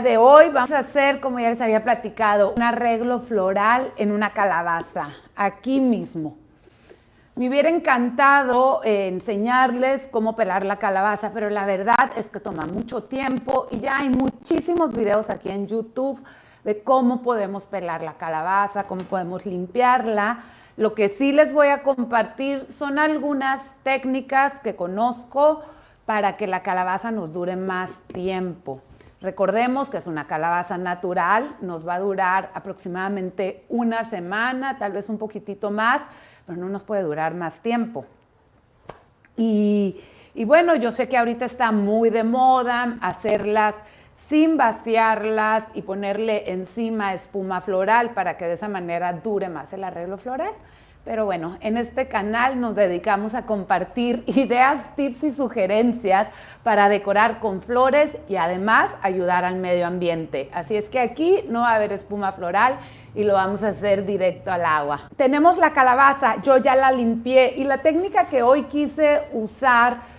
de hoy vamos a hacer, como ya les había platicado, un arreglo floral en una calabaza, aquí mismo. Me hubiera encantado eh, enseñarles cómo pelar la calabaza, pero la verdad es que toma mucho tiempo y ya hay muchísimos videos aquí en YouTube de cómo podemos pelar la calabaza, cómo podemos limpiarla. Lo que sí les voy a compartir son algunas técnicas que conozco para que la calabaza nos dure más tiempo. Recordemos que es una calabaza natural, nos va a durar aproximadamente una semana, tal vez un poquitito más, pero no nos puede durar más tiempo. Y, y bueno, yo sé que ahorita está muy de moda hacerlas sin vaciarlas y ponerle encima espuma floral para que de esa manera dure más el arreglo floral. Pero bueno, en este canal nos dedicamos a compartir ideas, tips y sugerencias para decorar con flores y además ayudar al medio ambiente. Así es que aquí no va a haber espuma floral y lo vamos a hacer directo al agua. Tenemos la calabaza, yo ya la limpié y la técnica que hoy quise usar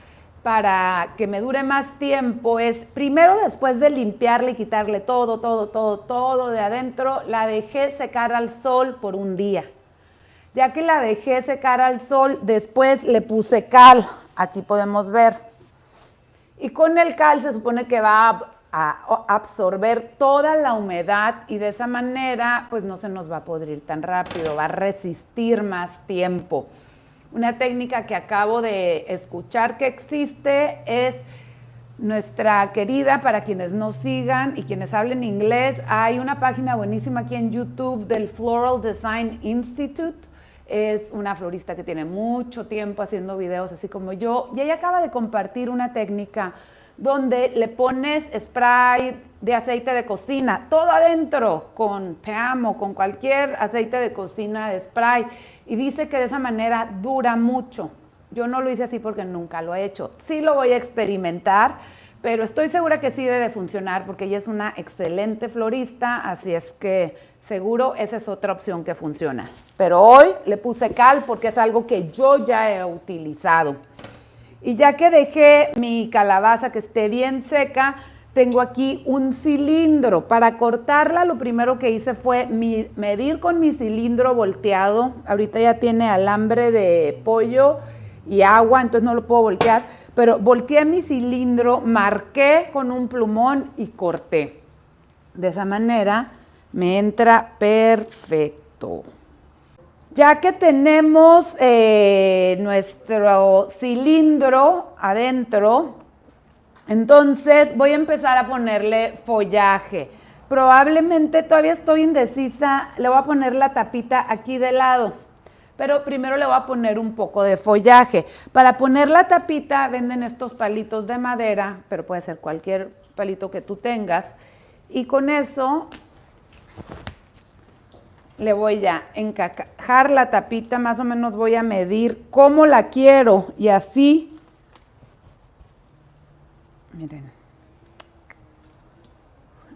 para que me dure más tiempo es, primero después de limpiarle y quitarle todo, todo, todo, todo de adentro, la dejé secar al sol por un día. Ya que la dejé secar al sol, después le puse cal, aquí podemos ver. Y con el cal se supone que va a absorber toda la humedad y de esa manera pues no se nos va a podrir tan rápido, va a resistir más tiempo. Una técnica que acabo de escuchar que existe es nuestra querida, para quienes no sigan y quienes hablen inglés, hay una página buenísima aquí en YouTube del Floral Design Institute es una florista que tiene mucho tiempo haciendo videos así como yo y ella acaba de compartir una técnica donde le pones spray de aceite de cocina, todo adentro con PAM o con cualquier aceite de cocina de spray y dice que de esa manera dura mucho. Yo no lo hice así porque nunca lo he hecho. Sí lo voy a experimentar, pero estoy segura que sí debe funcionar porque ella es una excelente florista, así es que seguro esa es otra opción que funciona. Pero hoy le puse cal porque es algo que yo ya he utilizado. Y ya que dejé mi calabaza que esté bien seca, tengo aquí un cilindro. Para cortarla lo primero que hice fue medir con mi cilindro volteado. Ahorita ya tiene alambre de pollo y agua, entonces no lo puedo voltear. Pero volteé mi cilindro, marqué con un plumón y corté. De esa manera me entra perfecto. Ya que tenemos eh, nuestro cilindro adentro, entonces voy a empezar a ponerle follaje. Probablemente todavía estoy indecisa, le voy a poner la tapita aquí de lado, pero primero le voy a poner un poco de follaje. Para poner la tapita venden estos palitos de madera, pero puede ser cualquier palito que tú tengas. Y con eso le voy a encajar la tapita, más o menos voy a medir cómo la quiero y así, miren,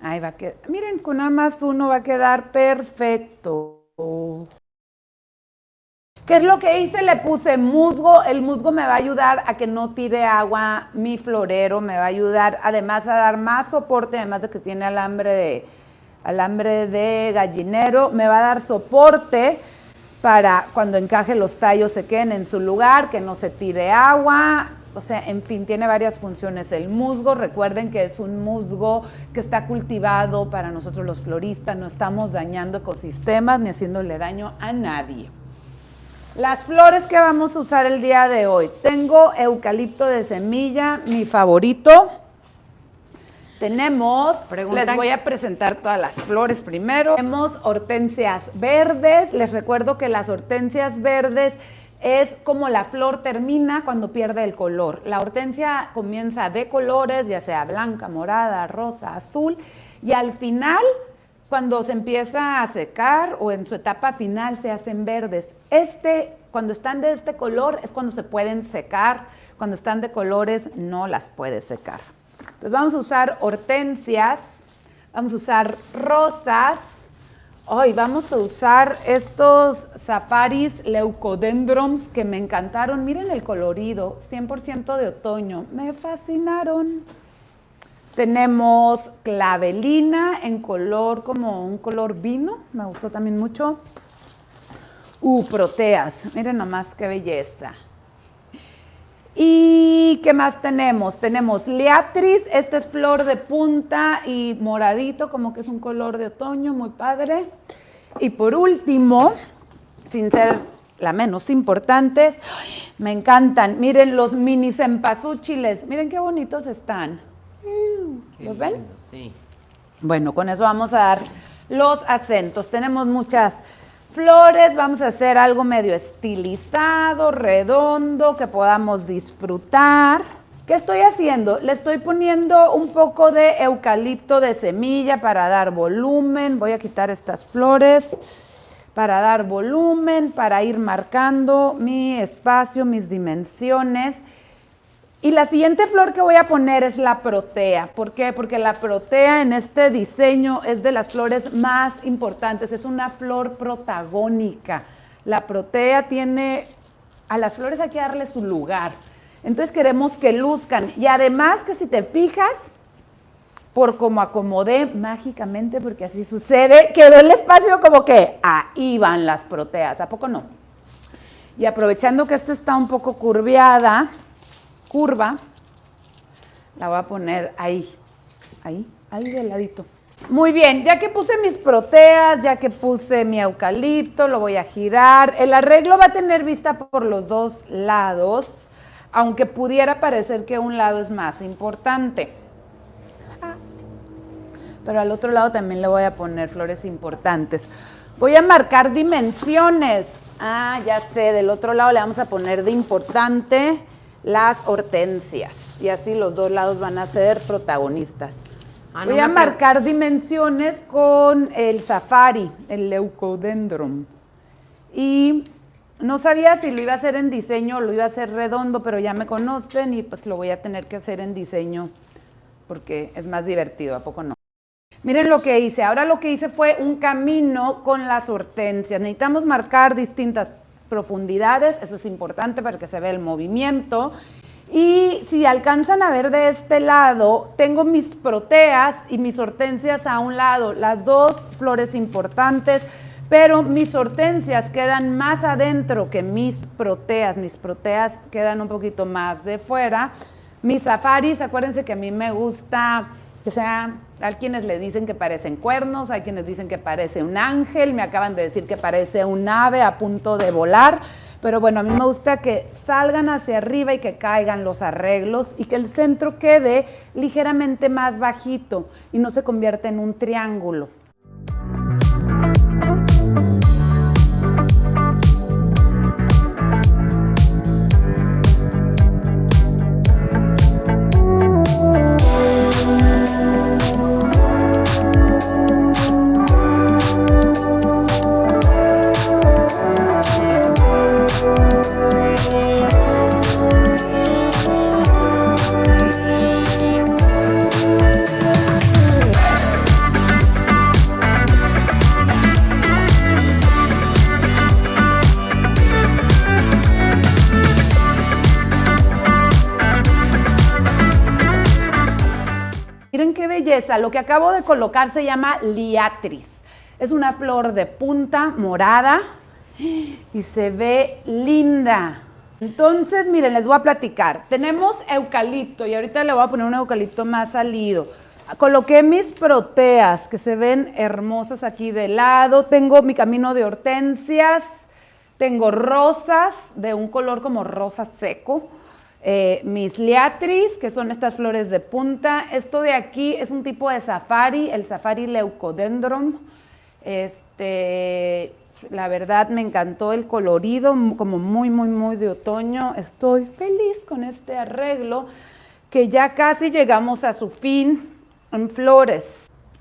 ahí va a quedar, miren, con nada más uno va a quedar perfecto. ¿Qué es lo que hice? Le puse musgo. El musgo me va a ayudar a que no tire agua mi florero, me va a ayudar además a dar más soporte, además de que tiene alambre de, alambre de gallinero, me va a dar soporte para cuando encaje los tallos se queden en su lugar, que no se tire agua, o sea, en fin, tiene varias funciones. El musgo, recuerden que es un musgo que está cultivado para nosotros los floristas, no estamos dañando ecosistemas ni haciéndole daño a nadie. Las flores que vamos a usar el día de hoy. Tengo eucalipto de semilla, mi favorito. Tenemos, les voy a presentar todas las flores primero. Tenemos hortensias verdes. Les recuerdo que las hortensias verdes es como la flor termina cuando pierde el color. La hortensia comienza de colores, ya sea blanca, morada, rosa, azul, y al final, cuando se empieza a secar o en su etapa final, se hacen verdes. Este, cuando están de este color, es cuando se pueden secar. Cuando están de colores, no las puedes secar. Entonces vamos a usar hortensias, vamos a usar rosas, hoy vamos a usar estos safaris leucodendrons que me encantaron. Miren el colorido, 100% de otoño, me fascinaron. Tenemos clavelina en color como un color vino, me gustó también mucho. Uh, proteas, miren nomás qué belleza. ¿Y qué más tenemos? Tenemos liatris, esta es flor de punta y moradito, como que es un color de otoño, muy padre. Y por último, sin ser la menos importante, me encantan. Miren los mini cempasúchiles, miren qué bonitos están. ¿Los ven? sí. Bueno, con eso vamos a dar los acentos. Tenemos muchas flores, vamos a hacer algo medio estilizado, redondo, que podamos disfrutar. ¿Qué estoy haciendo? Le estoy poniendo un poco de eucalipto de semilla para dar volumen. Voy a quitar estas flores para dar volumen, para ir marcando mi espacio, mis dimensiones. Y la siguiente flor que voy a poner es la protea. ¿Por qué? Porque la protea en este diseño es de las flores más importantes. Es una flor protagónica. La protea tiene, a las flores hay que darle su lugar. Entonces queremos que luzcan. Y además que si te fijas, por como acomodé mágicamente, porque así sucede, quedó el espacio como que ahí van las proteas. ¿A poco no? Y aprovechando que esta está un poco curviada, curva, la voy a poner ahí, ahí, ahí del ladito. Muy bien, ya que puse mis proteas, ya que puse mi eucalipto, lo voy a girar. El arreglo va a tener vista por los dos lados, aunque pudiera parecer que un lado es más importante. Pero al otro lado también le voy a poner flores importantes. Voy a marcar dimensiones. Ah, ya sé, del otro lado le vamos a poner de importante las hortensias. Y así los dos lados van a ser protagonistas. Ah, Voy a marcar dimensiones con el safari, el leucodendron. Y no sabía si lo iba a hacer en diseño o lo iba a hacer redondo, pero ya me conocen y pues lo voy a tener que hacer en diseño porque es más divertido, ¿a poco no? Miren lo que hice. Ahora lo que hice fue un camino con las hortensias. Necesitamos marcar distintas profundidades, eso es importante para que se vea el movimiento. Y si alcanzan a ver de este lado, tengo mis proteas y mis hortensias a un lado, las dos flores importantes, pero mis hortensias quedan más adentro que mis proteas, mis proteas quedan un poquito más de fuera. Mis safaris, acuérdense que a mí me gusta que sea, hay quienes le dicen que parecen cuernos, hay quienes dicen que parece un ángel, me acaban de decir que parece un ave a punto de volar, pero bueno, a mí me gusta que salgan hacia arriba y que caigan los arreglos y que el centro quede ligeramente más bajito y no se convierta en un triángulo. Lo que acabo de colocar se llama liatris. Es una flor de punta morada y se ve linda. Entonces, miren, les voy a platicar. Tenemos eucalipto y ahorita le voy a poner un eucalipto más salido. Coloqué mis proteas que se ven hermosas aquí de lado. Tengo mi camino de hortensias. Tengo rosas de un color como rosa seco. Eh, mis liatris, que son estas flores de punta. Esto de aquí es un tipo de safari, el safari leucodendron. Este, la verdad me encantó el colorido, como muy, muy, muy de otoño. Estoy feliz con este arreglo, que ya casi llegamos a su fin en flores.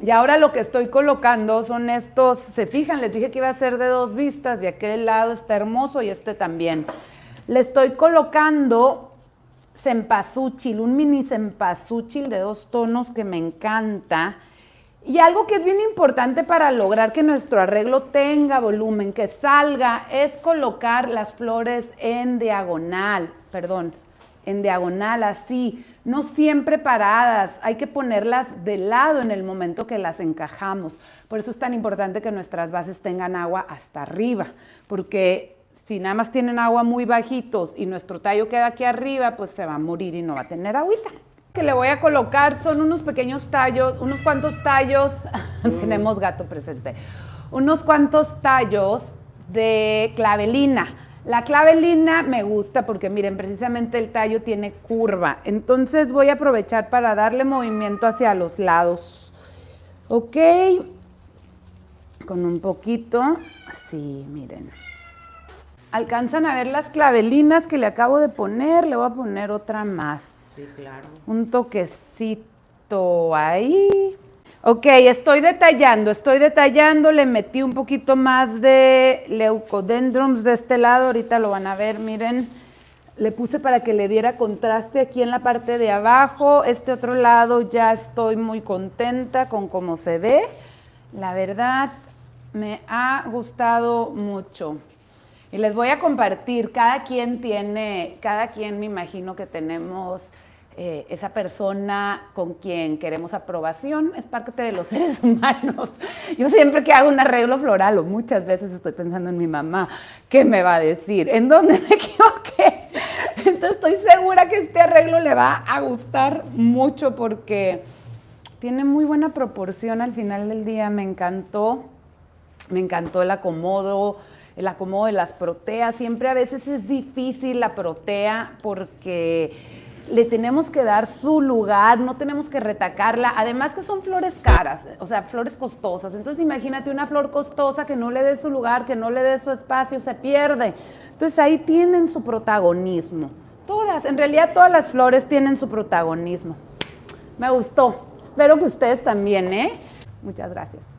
Y ahora lo que estoy colocando son estos, se fijan, les dije que iba a ser de dos vistas y aquel lado está hermoso y este también. Le estoy colocando cempasúchil, un mini cempasúchil de dos tonos que me encanta. Y algo que es bien importante para lograr que nuestro arreglo tenga volumen, que salga, es colocar las flores en diagonal, perdón, en diagonal, así, no siempre paradas, hay que ponerlas de lado en el momento que las encajamos. Por eso es tan importante que nuestras bases tengan agua hasta arriba, porque si nada más tienen agua muy bajitos y nuestro tallo queda aquí arriba, pues se va a morir y no va a tener agüita. Que le voy a colocar son unos pequeños tallos, unos cuantos tallos, tenemos gato presente, unos cuantos tallos de clavelina. La clavelina me gusta porque miren, precisamente el tallo tiene curva. Entonces voy a aprovechar para darle movimiento hacia los lados. Ok. Con un poquito. Así, miren. ¿Alcanzan a ver las clavelinas que le acabo de poner? Le voy a poner otra más. Sí, claro. Un toquecito ahí. Ok, estoy detallando, estoy detallando, le metí un poquito más de leucodendrons de este lado, ahorita lo van a ver, miren. Le puse para que le diera contraste aquí en la parte de abajo. Este otro lado ya estoy muy contenta con cómo se ve. La verdad, me ha gustado mucho. Y les voy a compartir, cada quien tiene, cada quien me imagino que tenemos eh, esa persona con quien queremos aprobación es parte de los seres humanos. Yo siempre que hago un arreglo floral, o muchas veces estoy pensando en mi mamá, ¿qué me va a decir? ¿En dónde me equivoqué? Entonces estoy segura que este arreglo le va a gustar mucho porque tiene muy buena proporción al final del día. Me encantó, me encantó el acomodo, el acomodo de las proteas. Siempre a veces es difícil la protea porque le tenemos que dar su lugar, no tenemos que retacarla. Además que son flores caras, o sea, flores costosas. Entonces imagínate una flor costosa que no le dé su lugar, que no le dé su espacio, se pierde. Entonces ahí tienen su protagonismo. Todas, en realidad todas las flores tienen su protagonismo. Me gustó. Espero que ustedes también, ¿eh? Muchas gracias.